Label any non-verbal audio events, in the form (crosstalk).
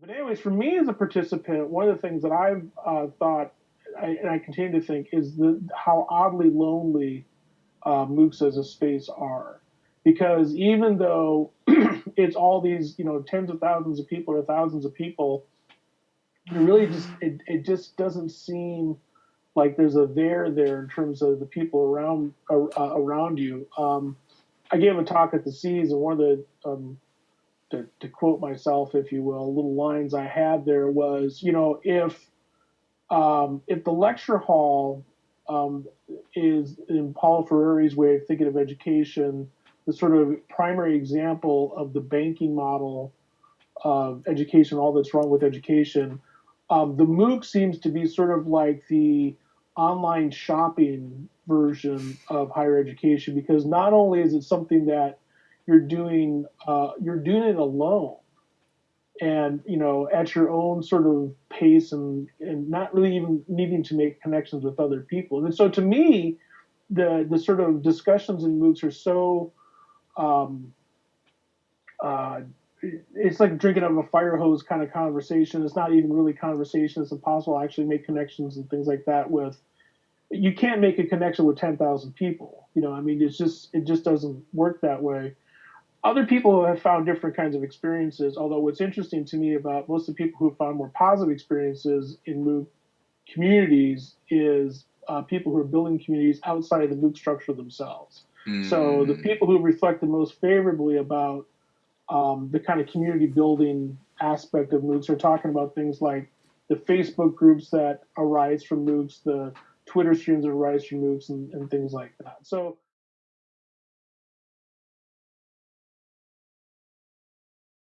but anyways, for me as a participant, one of the things that I've uh, thought, I, and I continue to think, is the how oddly lonely uh, MOOCs as a space are, because even though (clears throat) it's all these, you know, tens of thousands of people or thousands of people, it really just it, it just doesn't seem like there's a there there in terms of the people around uh, around you. Um, I gave a talk at the Seas, and one of the um, to, to quote myself, if you will, little lines I had there was, you know, if um, if the lecture hall um, is in Paulo Freire's way of thinking of education, the sort of primary example of the banking model of education, all that's wrong with education. Um, the MOOC seems to be sort of like the online shopping version of higher education because not only is it something that you're doing uh, you're doing it alone. And you know at your own sort of pace and and not really even needing to make connections with other people. And so to me the the sort of discussions in moocs are so um, uh, it's like drinking out of a fire hose kind of conversation. It's not even really conversation. It's impossible to actually make connections and things like that with you can't make a connection with 10,000 people. You know i mean it's just it just doesn't work that way other people have found different kinds of experiences. Although what's interesting to me about most of the people who have found more positive experiences in MOOC communities is uh, people who are building communities outside of the MOOC structure themselves. Mm. So the people who reflect the most favorably about um, the kind of community building aspect of MOOCs are talking about things like the Facebook groups that arise from MOOCs, the Twitter streams that arise from MOOCs, and, and things like that. So